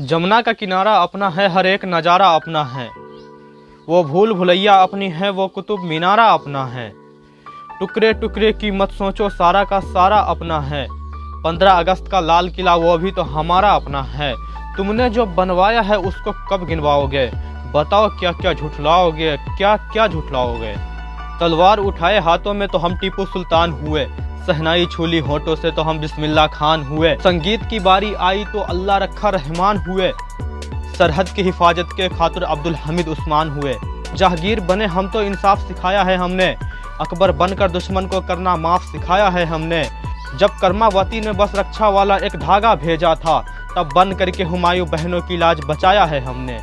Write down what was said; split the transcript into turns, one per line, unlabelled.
जमुना का किनारा अपना है, हर एक नज़ारा अपना है। वो भूल भुलैया अपनी है, वो कुतुब मीनारा अपना है। टुकड़े टुकड़े की मत सोचो, सारा का सारा अपना है। पंद्रह अगस्त का लाल किला, वो भी तो हमारा अपना है। तुमने जो बनवाया है, उसको कब गिनवाओगे? बताओ क्या क्या झुठलाओगे? क्या क्या झुठलाओगे? तलवार उठाए हाथों में तो हम टीपू सुल्तान हुए। सहनाई छूली होठों से तो हम बिस्मिल्ला खान हुए। संगीत की बारी आई तो अल्लाह रखा रहमान हुए। सरहद की हिफाजत के खातिर अब्दुल हमीद उस्मान हुए। जहागीर बने, हम तो इंसाफ सिखाया है हमने। अकबर बनकर दुश्मन को करना माफ़ सिखाया है हमने। जब कर्मावती ने बस रक्षा वाला एक धागा भेजा था, तब बन करके हुमायूं बहनों की लाज बचाया है हमने।